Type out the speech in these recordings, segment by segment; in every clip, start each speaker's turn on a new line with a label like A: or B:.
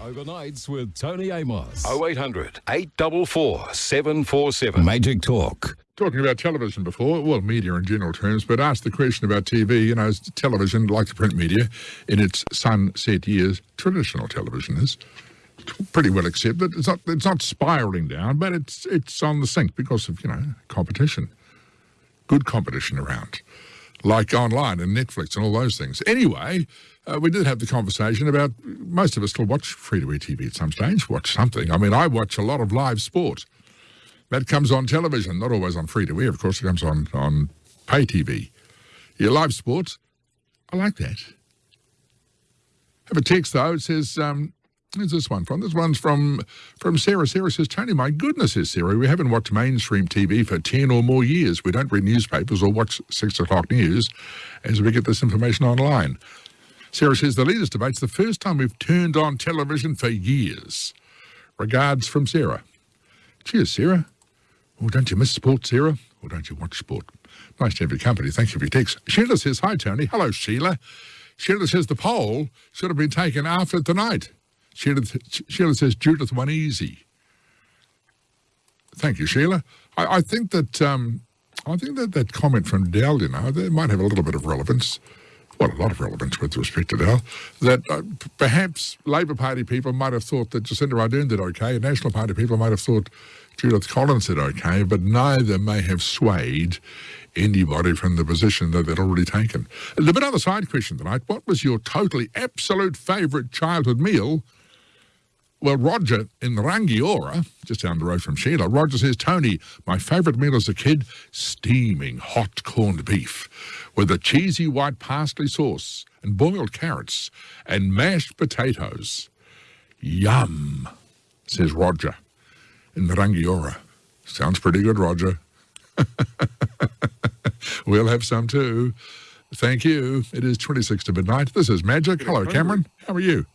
A: Overnights with Tony Amos.
B: 0800 844 747.
A: Magic Talk.
C: Talking about television before, well, media in general terms, but asked the question about TV, you know, is television, like the print media, in its sunset years, traditional television is pretty well accepted. It's not, it's not spiralling down, but it's, it's on the sink because of, you know, competition. Good competition around, like online and Netflix and all those things. Anyway, uh, we did have the conversation about most of us still watch free-to-air TV at some stage, watch something. I mean, I watch a lot of live sport. That comes on television, not always on free-to-air, of course, it comes on, on pay TV. Your live sports, I like that. Have a text, though. It says, um, Where's this one from? This one's from from Sarah. Sarah says, Tony, my goodness, says Sarah, we haven't watched mainstream TV for 10 or more years. We don't read newspapers or watch 6 o'clock news as we get this information online. Sarah says, the leaders' debate's the first time we've turned on television for years. Regards from Sarah. Cheers, Sarah. Oh, don't you miss sport, Sarah? Or don't you watch sport? Nice to have your company. Thank you for your text. Sheila says, hi, Tony. Hello, Sheila. Sheila says the poll should have been taken after tonight. Sheila, Sheila says Judith won easy. Thank you, Sheila. I, I think that um, I think that that comment from Dell, you know, that might have a little bit of relevance. Well, a lot of relevance with respect to Dell. That uh, perhaps Labor Party people might have thought that Jacinda Ardern did okay, National Party people might have thought Judith Collins did okay, but neither may have swayed anybody from the position that they'd already taken. A bit on the side question tonight. What was your totally absolute favourite childhood meal? Well, Roger in Rangiora, just down the road from Sheila, Roger says, Tony, my favourite meal as a kid, steaming hot corned beef with a cheesy white parsley sauce and boiled carrots and mashed potatoes. Yum, says Roger in Rangiora. Sounds pretty good, Roger. we'll have some too. Thank you. It is 26 to midnight. This is Magic. Hello, Cameron. How are you?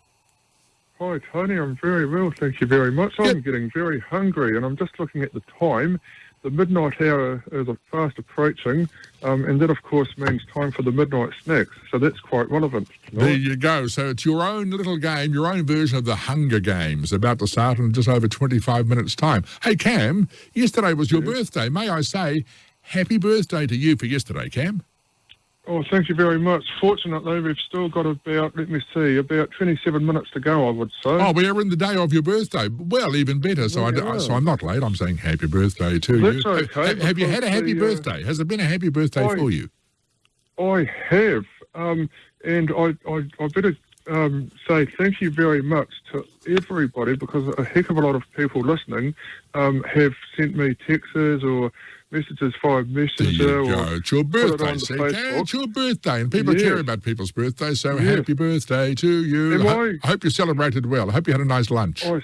D: Hi, Tony. I'm very well, thank you very much. I'm getting very hungry, and I'm just looking at the time. The midnight hour is fast approaching, um, and that, of course, means time for the midnight snacks. So that's quite relevant.
C: Tonight. There you go. So it's your own little game, your own version of the Hunger Games, about to start in just over 25 minutes' time. Hey, Cam, yesterday was your yes. birthday. May I say, happy birthday to you for yesterday, Cam?
D: Oh, thank you very much. Fortunately, we've still got about, let me see, about 27 minutes to go, I would say.
C: Oh, we're in the day of your birthday. Well, even better. So, yeah. I, so I'm not late. I'm saying happy birthday to
D: That's
C: you.
D: okay.
C: Have, have you had a happy the, uh, birthday? Has it been a happy birthday I, for you?
D: I have. Um, and I, I, I better um, say thank you very much to everybody because a heck of a lot of people listening um, have sent me texts or messages via messenger.
C: There you go. It's your birthday. It it's your birthday, and people yes. care about people's birthdays. So yes. happy birthday to you. I, I, I, hope you celebrated well. I hope you had a nice lunch.
D: I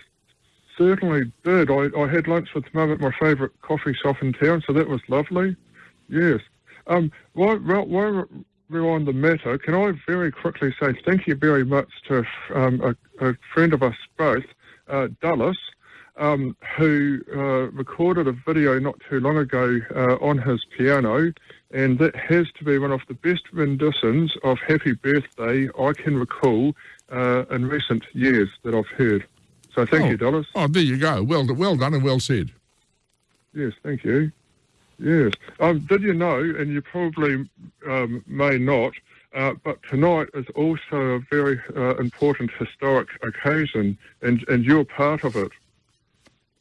D: certainly did. I, I had lunch with mum at my favourite coffee shop in town, so that was lovely. Yes. Um, while, while we're on the matter, can I very quickly say thank you very much to um, a, a, friend of us both, uh, Dulles, um, who uh, recorded a video not too long ago uh, on his piano, and that has to be one of the best renditions of Happy Birthday I can recall uh, in recent years that I've heard. So thank
C: oh.
D: you, Dulles.
C: Oh, there you go. Well, well done and well said.
D: Yes, thank you. Yes. Um, did you know, and you probably um, may not, uh, but tonight is also a very uh, important historic occasion, and, and you're part of it.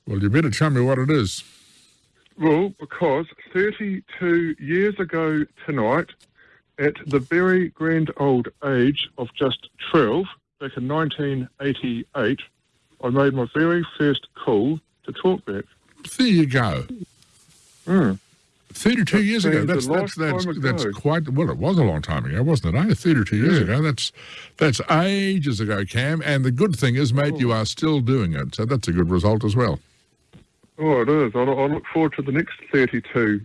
C: Well, you better tell me what it is.
D: Well, because 32 years ago tonight, at the very grand old age of just 12, back in 1988, I made my very first call to talkback.
C: There you go.
D: Mm.
C: 32 years ago. That's that's that's, that's quite well. It was a long time ago, wasn't it? Eh? 32 years yeah. ago. That's that's ages ago, Cam. And the good thing is, mate, oh. you are still doing it. So that's a good result as well.
D: Oh, it is. I, look forward to the next 32.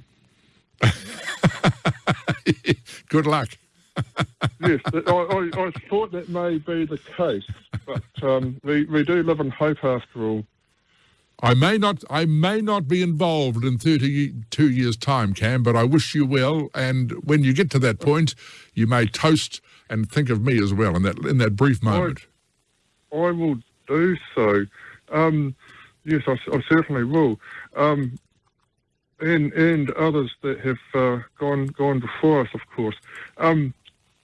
C: good luck.
D: yes, I, I, I, thought that may be the case, but um, we, we do live in hope after all.
C: I may not I may not be involved in 32 years' time, Cam, but I wish you well. And when you get to that point, you may toast and think of me as well in that in that brief moment.
D: I, I will do so. Um, yes, I, I certainly will. Um, and and others that have uh, gone gone before us, of course. Um,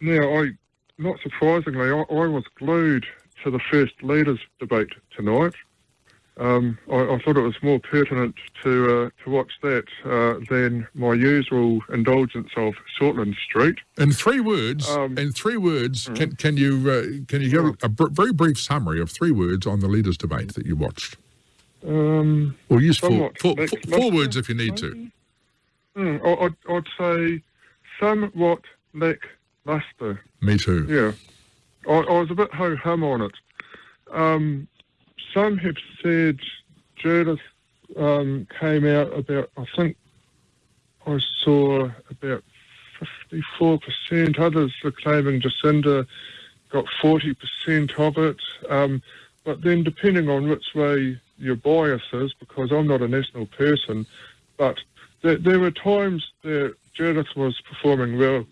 D: now, I not surprisingly, I, I was glued to the first leaders debate tonight. Um, I, I, thought it was more pertinent to uh, to watch that uh, than my usual indulgence of Shortland Street.
C: In three words, um, in three words, mm-hmm. can can you uh, can you give a, a br- very brief summary of three words on the leaders debate that you watched?
D: Um,
C: or use four words if you need to.
D: Mm, I, I'd, say somewhat lackluster.
C: Me too.
D: Yeah, I, I was a bit ho hum on it. Um, some have said Judith um, came out about, I think I saw about 54%. Others are claiming Jacinda got 40% of it. Um, but then, depending on which way your biases because I'm not a national person, but there, there were times that Judith was performing well,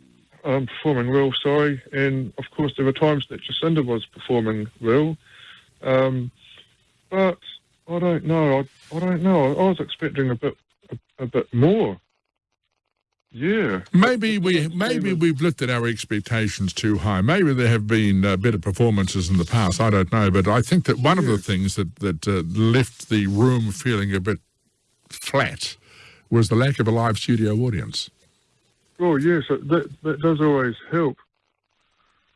D: um, performing well, sorry, and of course there were times that Jacinda was performing well. Um, but I don't know. I, I don't know. I was expecting a bit a, a bit more. Yeah.
C: Maybe we maybe we've lifted our expectations too high. Maybe there have been uh, better performances in the past. I don't know, but I think that one yeah. of the things that that uh, left the room feeling a bit flat was the lack of a live studio audience.
D: Oh yes, that that does always help.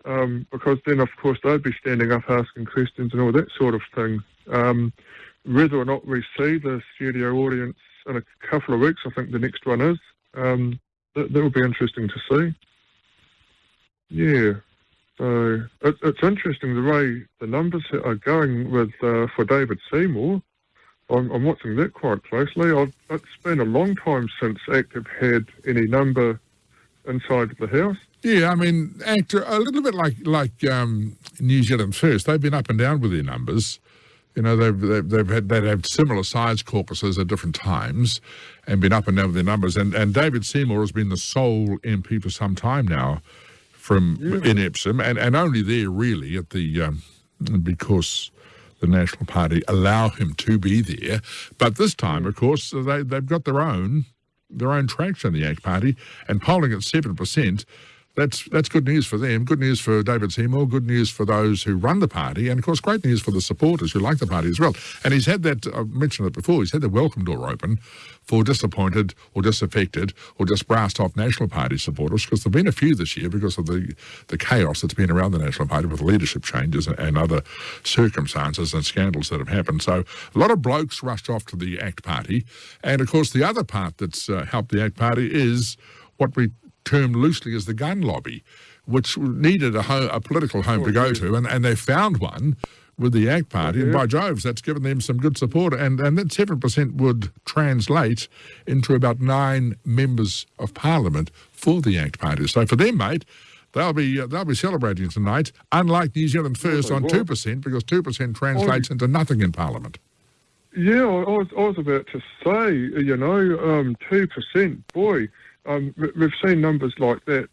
D: Um, because then, of course, they'd be standing up asking questions and all that sort of thing. Um, whether or not we see the studio audience in a couple of weeks, I think the next one is. Um, that, that will be interesting to see. Yeah. So it, it's interesting the way the numbers are going with uh, for David Seymour. I'm, I'm, watching that quite closely. I've, it's been a long time since ACT have had any number inside the house.
C: Yeah, I mean, ACT a little bit like like um, New Zealand First. They've been up and down with their numbers. You know, they've, they've, they've had they've had similar size caucuses at different times and been up and down with their numbers. And, and David Seymour has been the sole MP for some time now from yeah. in Epsom and, and only there really at the um, because the National Party allow him to be there. But this time, of course, they, they've got their own their own traction, the ACT Party, and polling at 7% that's that's good news for them. Good news for David Seymour. Good news for those who run the party, and of course, great news for the supporters who like the party as well. And he's had that. I mentioned it before. He's had the welcome door open for disappointed or disaffected or just brassed off National Party supporters because there've been a few this year because of the the chaos that's been around the National Party with leadership changes and, and other circumstances and scandals that have happened. So a lot of blokes rushed off to the ACT Party, and of course, the other part that's uh, helped the ACT Party is what we termed loosely as the gun lobby, which needed a, home, a political home oh, to go yeah. to, and, and they found one with the ACT Party, yeah. and by Jove, that's given them some good support, and, and that 7% would translate into about nine members of Parliament for the ACT Party. So for them, mate, they'll be uh, they'll be celebrating tonight, unlike New Zealand First on 2%, because 2% translates into nothing in Parliament.
D: Yeah, I was, I was about to say, you know, um, 2%, boy, um, we've seen numbers like that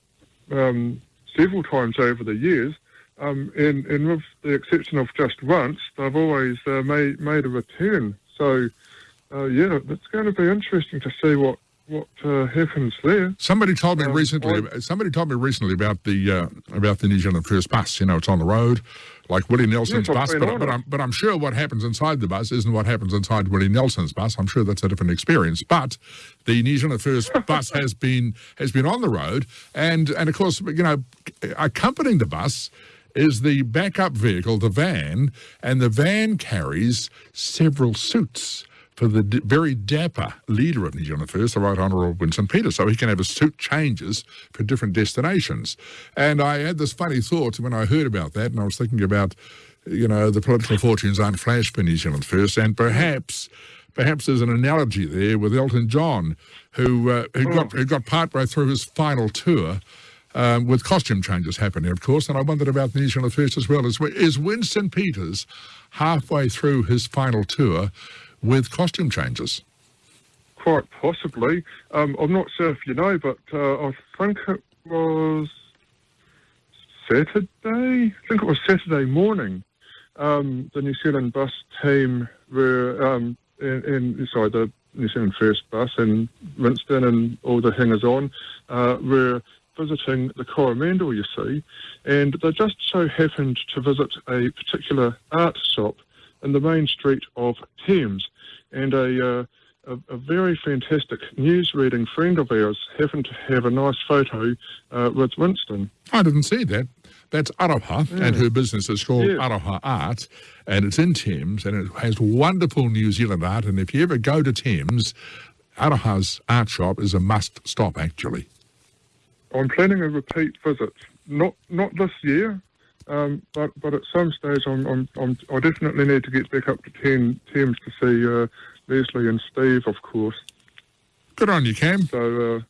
D: um, several times over the years, um, and, and with the exception of just once, they've always uh, made made a return. So, uh, yeah, it's going to be interesting to see what what uh, happens there.
C: Somebody told me um, recently. I, somebody told me recently about the uh, about the New Zealand First bus. You know, it's on the road like Willie Nelson's yes, bus, but, but, I'm, but I'm sure what happens inside the bus isn't what happens inside Willie Nelson's bus. I'm sure that's a different experience. But the New Zealand First bus has been has been on the road, and and of course, you know, accompanying the bus is the backup vehicle, the van, and the van carries several suits for the very dapper leader of New Zealand the Right Honourable Winston Peters, so he can have his suit changes for different destinations. And I had this funny thought when I heard about that, and I was thinking about, you know, the political fortunes aren't flash for New Zealand First, and perhaps. Perhaps there's an analogy there with Elton John, who uh, who got who got partway through his final tour, um, with costume changes happening, of course. And I wondered about the New Zealand First as well. Is, is Winston Peters halfway through his final tour with costume changes?
D: Quite possibly. Um, I'm not sure if you know, but uh, I think it was Saturday. I think it was Saturday morning. um, the New Zealand bus team were, um, in, in, sorry, the New Zealand First bus and Winston and all the hangers on uh, were visiting the Coromandel, you see, and they just so happened to visit a particular art shop in the main street of Thames, and a, uh, a, a, very fantastic news reading friend of ours happened to have a nice photo uh, with Winston.
C: I didn't see that. That's Aroha, yeah. and her business is called yeah. Aroha Art, and it's in Thames, and it has wonderful New Zealand art. And if you ever go to Thames, Aroha's art shop is a must stop, actually.
D: I'm planning a repeat visit, not not this year, um, but but at some stage I'm, I'm, I'm, i definitely need to get back up to 10 Thames to see uh, Leslie and Steve, of course.
C: Good on you, Cam.
D: So uh,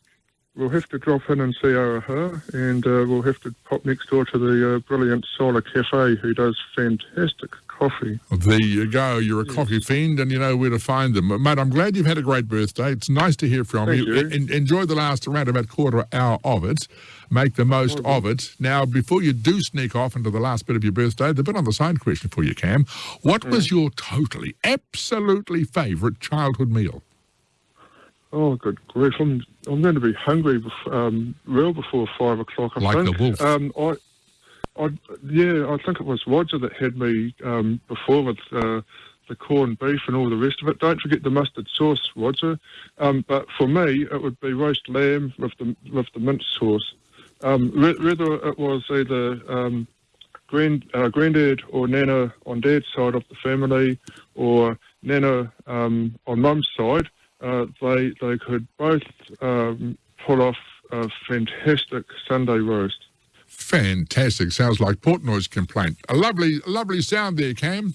D: we'll have to drop in and see her, and uh, we'll have to pop next door to the uh, brilliant Solar Cafe, who does fantastic coffee.
C: There you go. You're a yes. coffee fiend, and you know where to find them, mate. I'm glad you've had a great birthday. It's nice to hear from
D: Thank
C: you.
D: you.
C: En- enjoy the last around about quarter hour of it. Make the most of it. Now, before you do sneak off into the last bit of your birthday, the bit on the side question for you, Cam. What was mm. your totally, absolutely favourite childhood meal?
D: Oh, good grief! I'm I'm going to be hungry before, um, well before five o'clock. I
C: like
D: think.
C: the wolf.
D: Um, I, I, yeah, I think it was Roger that had me um, before with uh, the corned beef and all the rest of it. Don't forget the mustard sauce, Roger. Um, but for me, it would be roast lamb with the with the mint sauce. Um, whether it was either um, grand, uh, granddad or nana on dad's side of the family, or nana um, on mum's side uh, they they could both um, pull off a fantastic Sunday roast.
C: Fantastic. Sounds like Portnoy's complaint. A lovely, lovely sound there, Cam.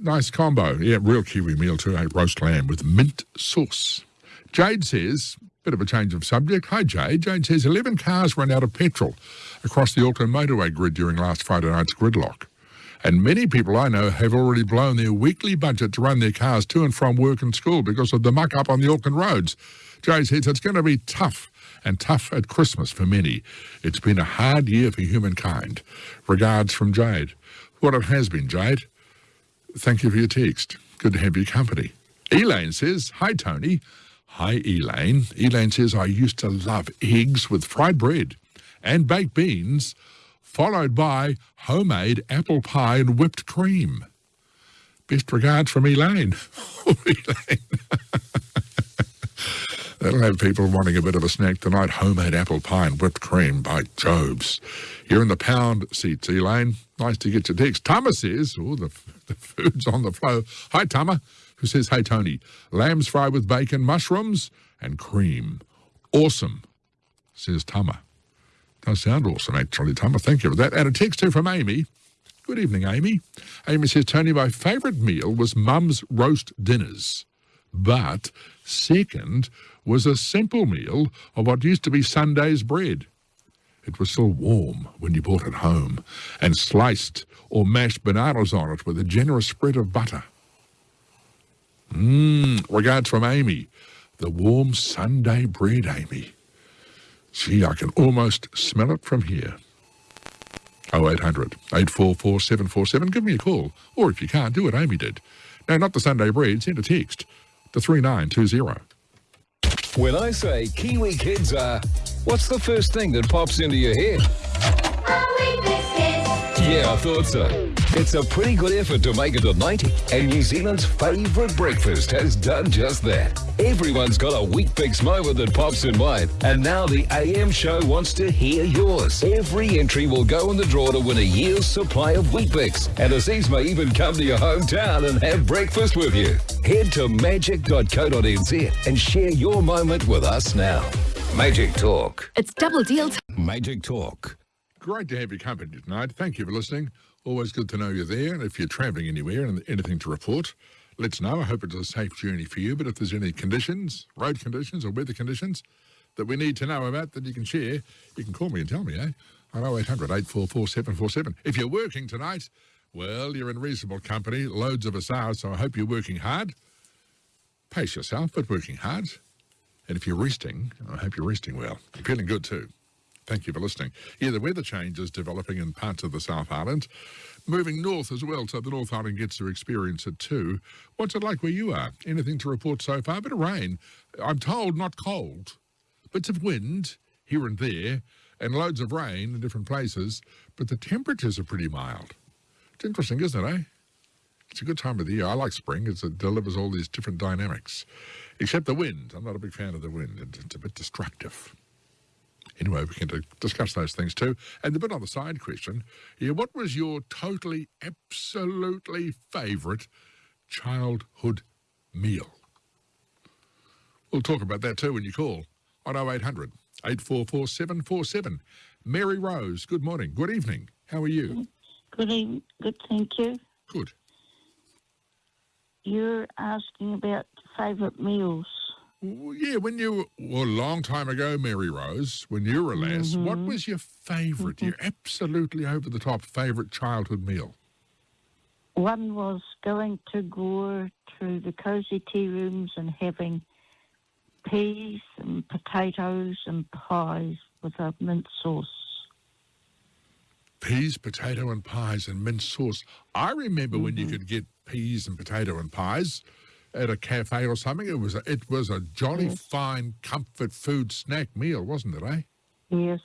C: Nice combo. Yeah, real Kiwi meal too, eh? Roast lamb with mint sauce. Jade says, bit of a change of subject. Hi, Jade. Jade says 11 cars ran out of petrol across the Auckland motorway grid during last Friday night's gridlock. And many people I know have already blown their weekly budget to run their cars to and from work and school because of the muck up on the Auckland roads. Jay says it's going to be tough and tough at Christmas for many. It's been a hard year for humankind. Regards from Jade. What it has been, Jade. Thank you for your text. Good to have your company. Elaine says, Hi, Tony. Hi, Elaine. Elaine says, I used to love eggs with fried bread and baked beans followed by homemade apple pie and whipped cream. Best regards from Elaine. Oh, Elaine. That'll have people wanting a bit of a snack tonight. Homemade apple pie and whipped cream by Jove. You're in the pound seats, Elaine. Nice to get your text. Tama says, oh, the, the food's on the flow. Hi, Tama, who says, hey, Tony, lamb's fry with bacon, mushrooms, and cream. Awesome, says Tama. Does sound awesome, actually, Tama. Thank you for that. And a text here from Amy. Good evening, Amy. Amy says, Tony, my favourite meal was mum's roast dinners. But second was a simple meal of what used to be Sunday's bread. It was still warm when you brought it home, and sliced or mashed bananas on it with a generous spread of butter. Mmm, regards from Amy. The warm Sunday bread, Amy. Gee, I can almost smell it from here. 0800 844 747. Give me a call. Or if you can't, do what Amy did. No, not the Sunday bread. Send a text to 3920.
B: When I say Kiwi kids are, what's the first thing that pops into your head? Yeah, I thought so. It's a pretty good effort to make it to 90, and New Zealand's favourite breakfast has done just that. Everyone's got a Weet-Bix moment that pops in mind, and now the AM show wants to hear yours. Every entry will go in the draw to win a year's supply of Weet-Bix, and Aziz may even come to your hometown and have breakfast with you. Head to magic.co.nz and share your moment with us now. Magic Talk.
E: It's double deal.
B: Magic Talk.
C: Great to have your company tonight. Thank you for listening. Always good to know you're there. And if you're travelling anywhere and anything to report, let's know. I hope it's a safe journey for you. But if there's any conditions, road conditions or weather conditions that we need to know about that you can share, you can call me and tell me, eh? On 0800 844 747. If you're working tonight, well, you're in reasonable company. Loads of us are, so I hope you're working hard. Pace yourself, but working hard. And if you're resting, I hope you're resting well. Feeling good too. Thank you for listening. Yeah, the weather change is developing in parts of the South Island. moving north as well, so the North Island gets to experience it too. What's it like where you are? Anything to report so far? A bit of rain. I'm told not cold. Bits of wind here and there, and loads of rain in different places, but the temperatures are pretty mild. It's interesting, isn't it, eh? It's a good time of the year. I like spring. It's, it delivers all these different dynamics. Except the wind. I'm not a big fan of the wind. It, it's a bit destructive. Anyway, we can discuss those things too. And the bit on the side question, yeah, what was your totally, absolutely favourite childhood meal? We'll talk about that too when you call on 0800 844 747. Mary Rose, good morning. Good evening. How are you?
E: Good evening. Good, thank you.
C: Good.
E: You're asking about favourite meals.
C: Yeah, when you, well, a long time ago, Mary Rose, when you were a lass, what mm-hmm. was your favourite, your mm-hmm. absolutely over the top favourite childhood meal?
E: One was going to Gore to the cosy tea rooms and having peas and potatoes and pies with a mint sauce.
C: Peas, potato, and pies and mint sauce. I remember when you mm-hmm. could get peas and potato and pies at a cafe or something. It was a, it was a jolly
E: Yes.
C: fine comfort food snack meal, wasn't it, eh?
E: Yes.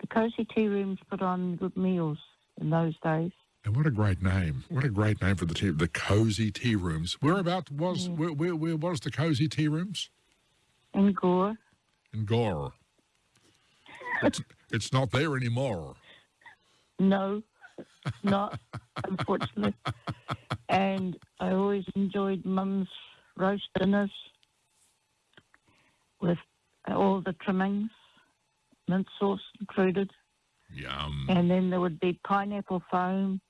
E: The cosy tea rooms put on good meals in those days.
C: And what a great name! What a great name for the tea, the cozy tea rooms. Whereabout was where, where where was the cozy tea rooms?
E: In Gore.
C: In Gore. It's, it's not there anymore.
E: No, not, unfortunately. and I always enjoyed Mum's roast dinners with all the trimmings, mint sauce included.
C: Yum.
E: And then there would be pineapple foam,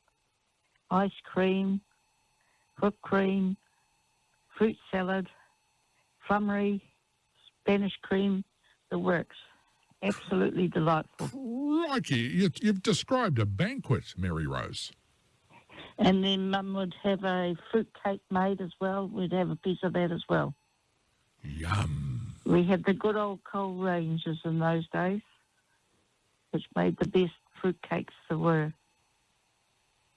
E: ice cream, whipped cream, fruit salad, flummery, Spanish cream, the works. Absolutely delightful.
C: Crikey, you, you've described a banquet, Mary Rose.
E: And then Mum would have a fruit cake made as well. We'd have a piece of that as well.
C: Yum.
E: We had the good old coal ranges in those days, which made the best fruit cakes there were.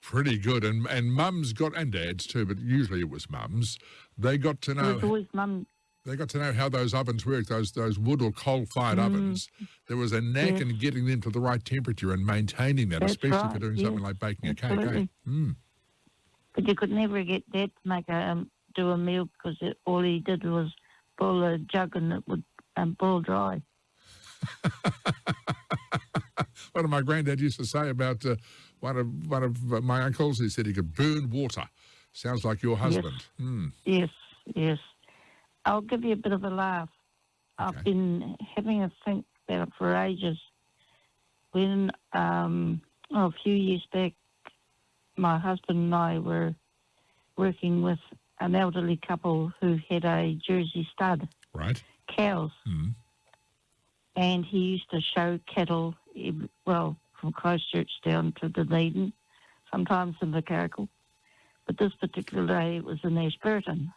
C: Pretty good. And and mums got and dads too, but usually it was mums. They got to know.
E: It was always Mum.
C: they got to know how those ovens worked, those those wood or coal fired ovens. There was a knack
E: Mm. Yes.
C: in getting them to the right temperature and maintaining that,
E: That's
C: especially for
E: right,
C: doing
E: yes.
C: something like baking a cake. Eh? Mm.
E: But you could never get Dad to make a um, do a meal because it, all he did was boil a jug and it would um, boil dry.
C: What did my granddad used to say about uh, one of one of uh, my uncles? He said he could burn water. Sounds like your husband. Mm.
E: Yes, yes. I'll give you a bit of a laugh.
C: Okay.
E: I've been having a think about it for ages. When um, oh, a few years back, my husband and I were working with an elderly couple who had a Jersey stud
C: Right.
E: cows,
C: Mm.
E: and he used to show cattle, well, from Christchurch down to Dunedin, sometimes in the Caracal. But this particular day it was in Ashburton.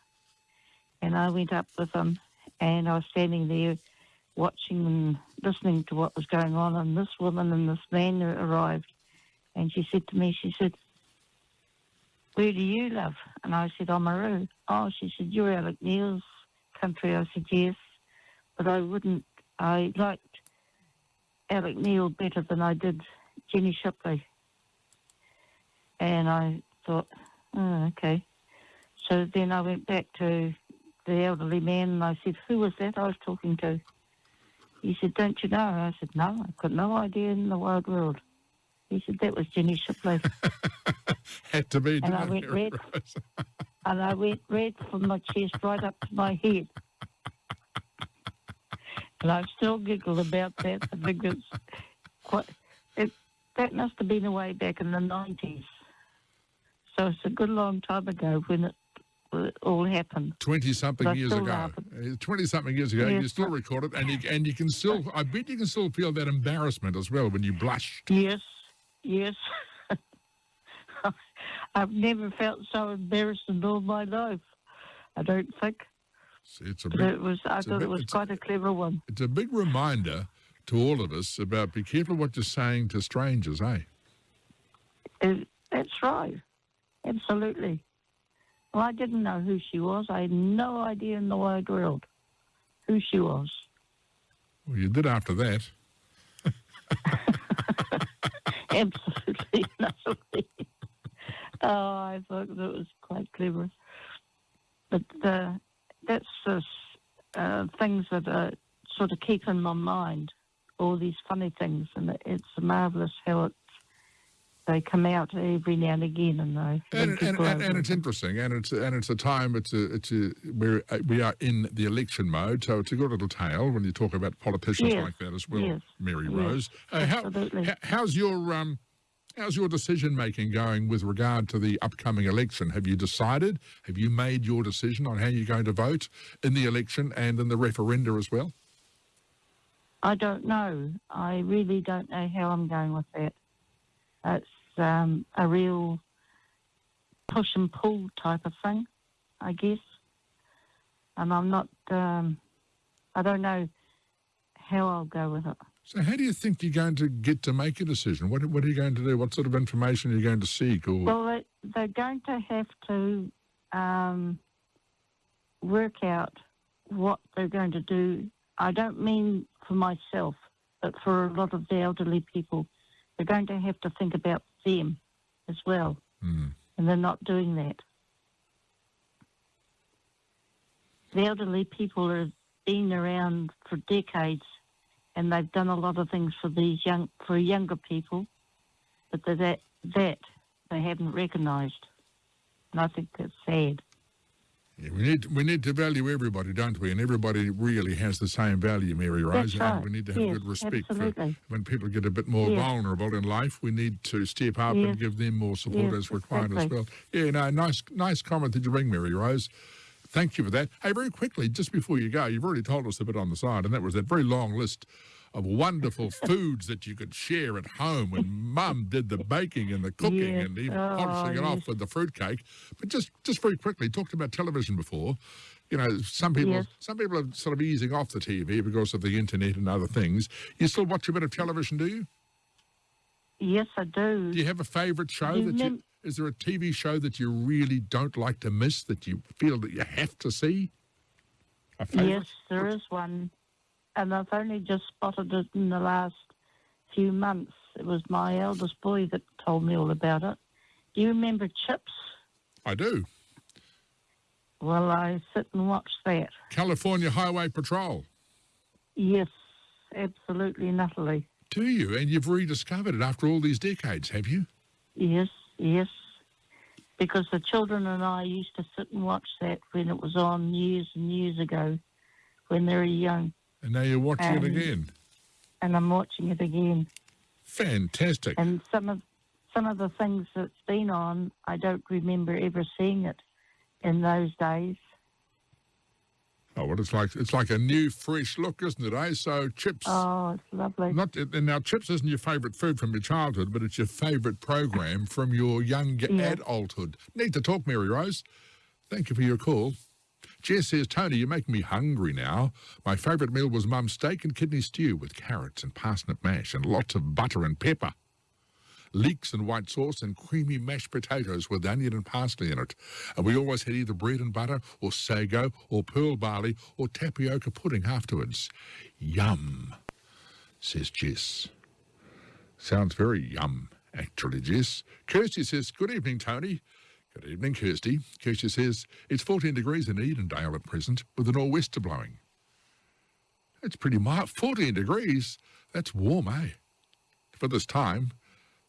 E: And I went up with him, and I was standing there watching and listening to what was going on. And this woman and this man arrived, and she said to me, she said, where do you live? And I said, Oamaru. Oh, she said, you're Alec Neill's country. I said, yes. But I wouldn't, I liked Alec Neill better than I did Jenny Shipley. And I thought, oh, okay. So then I went back to the elderly man and I said, who was that I was talking to? He said, don't you know? I said, no, I've got no idea in the wide world. He said, that was Jenny Shipley.
C: Had to be.
E: And I went red. And I went red from my chest right up to my head. And I still giggle about that because quite, it, that must have been away back in the 90s. So it's a good long time ago when it, it all happened.
C: Twenty something
E: But uh,
C: years ago. Twenty something years ago, you still record it, and you and you can still. I bet you can still feel that embarrassment as well when you blushed.
E: Yes, yes. I've never felt so embarrassed in all my life. I don't think.
C: It's, a
E: But
C: big,
E: it was, I
C: a
E: thought
C: bit-
E: it was quite a clever one.
C: it's a big reminder to all of us about be careful what you're saying to strangers, eh?
E: It, it That's right. Absolutely. Well, I didn't know who she was. I had no idea in the wide world who she was.
C: Well, you did after that.
E: Absolutely lovely. oh, I thought that was quite clever. But uh, that's the uh, things that uh, sort of keep in my mind, all these funny things, and it's marvellous how it they come out every now and again, and they
C: and, and, and, and, it's interesting, and it's and it's a time. It's a it's a we're uh, we are in the election mode, so it's a good little tale when you talk about politicians
E: yes.
C: like that as well,
E: yes.
C: Mary
E: yes.
C: Rose. Uh, how,
E: Absolutely.
C: how's your um how's your decision making going with regard to the upcoming election? Have you decided? Have you made your decision on how you're going to vote in the election and in the referenda as well?
E: I don't know. I really don't know how I'm going with that. It's um, a real push and pull type of thing, I guess. And I'm not, um, I don't know how I'll go with it.
C: So, how do you think you're going to get to make a decision? What, what are you going to do? What sort of information are you going to seek? Or
E: well, they, they're going to have to um, work out what they're going to do. I don't mean for myself, but for a lot of the elderly people, they're going to have to think about them as well,
C: mm.
E: and they're not doing that. The elderly people have been around for decades, and they've done a lot of things for these young for younger people, but that that they haven't recognised, and I think that's sad.
C: Yeah, we need we need to value everybody, don't we? And everybody really has the same value, Mary Rose.
E: That's right.
C: And we need to have
E: yes,
C: good respect
E: absolutely.
C: for when people get a bit more
E: Yes.
C: vulnerable in life. We need to step up and give them more support
E: Yes,
C: as required as well. Yeah, no, nice nice comment that you bring, Mary Rose. Thank you for that. Hey, very quickly, just before you go, you've already told us a bit on the side, and that was that very long list of wonderful foods that you could share at home when Mum did the baking and the cooking
E: Yes.
C: and even
E: Oh,
C: polishing it off with the fruitcake. But just just very quickly, talked about television before. You know, some people
E: Yes.
C: some people are sort of easing off the TV because of the internet and other things. You still watch a bit of television, do you?
E: Yes, I do.
C: Do you have a favourite show
E: You
C: that you? Is there a TV show that you really don't like to miss that you feel that you have to see?
E: Yes, there is one, and I've only just spotted it in the last few months. It was my eldest boy that told me all about it. Do you remember Chips?
C: I do.
E: Well, I sit and watch that.
C: California Highway Patrol.
E: Yes, absolutely, and utterly.
C: Do you? And you've rediscovered it after all these decades, have you?
E: Yes, yes. Because the children and I used to sit and watch that when it was on years and years ago, when they were young,
C: And now you're watching it
E: Um,
C: again.
E: and I'm watching it again.
C: Fantastic.
E: And some of some of the things that's been on, I don't remember ever seeing it in those days.
C: Oh, well, it's like it's like a new, fresh look, isn't it? Eh? So chips.
E: Oh, it's lovely.
C: Not and now chips isn't your favourite food from your childhood, but it's your favourite program from your young
E: Yeah.
C: adulthood. Need to talk, Mary Rose. Thank you for your call. Jess says, Tony, you're making me hungry now. My favourite meal was mum's steak and kidney stew with carrots and parsnip mash and lots of butter and pepper. Leeks and white sauce and creamy mashed potatoes with onion and parsley in it. And we always had either bread and butter or sago or pearl barley or tapioca pudding afterwards. Yum, says Jess. Sounds very yum, actually, Jess. Kirsty says, Good evening, Tony. Good evening, Kirsty. Kirsty says, It's 14 degrees in Edendale at present with a nor'wester blowing. It's pretty mild. 14 degrees? That's warm, eh? For this time.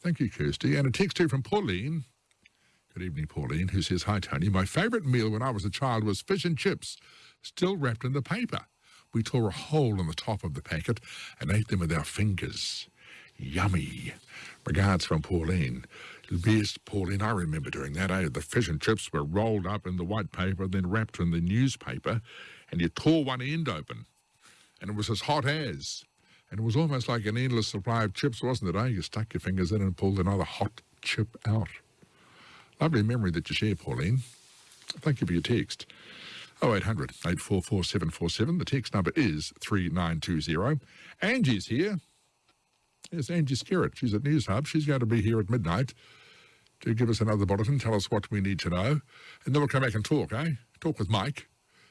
C: Thank you, Kirsty. And a text here from Pauline. Good evening, Pauline, who says, Hi, Tony. My favourite meal when I was a child was fish and chips, still wrapped in the paper. We tore a hole in the top of the packet and ate them with our fingers. Yummy. Regards from Pauline. Yes, Pauline, I remember doing that. Eh? The fish and chips were rolled up in the white paper, then wrapped in the newspaper, and you tore one end open, and it was as hot as. And it was almost like an endless supply of chips, wasn't it? Eh? You stuck your fingers in and pulled another hot chip out. Lovely memory that you share, Pauline. Thank you for your text. 0800 844 747. The text number is 3920. Angie's here. Yes, Angie Skerritt. She's at Newshub. She's going to be here at midnight. to give us another bulletin, tell us what we need to know, and then we'll come back and talk, eh? Talk with Mike.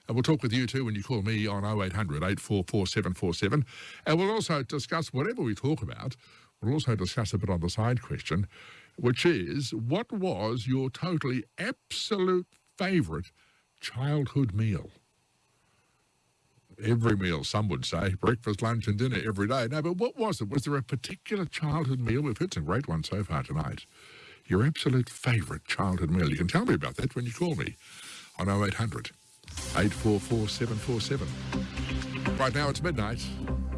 C: And we'll talk with you too when you call me on 0800 844 747. And we'll also discuss whatever we talk about. We'll also discuss a bit on the side question, which is what was your totally absolute favourite childhood meal? Every meal, some would say, breakfast, lunch, and dinner every day. No, but what was it? Was there a particular childhood meal? We've had some great ones so far tonight. Your absolute favourite childhood meal. You can tell me about that when you call me on 0800 844 747. Right now it's midnight.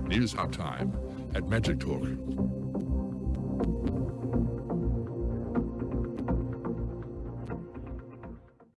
C: Newshub time at Magic Talk.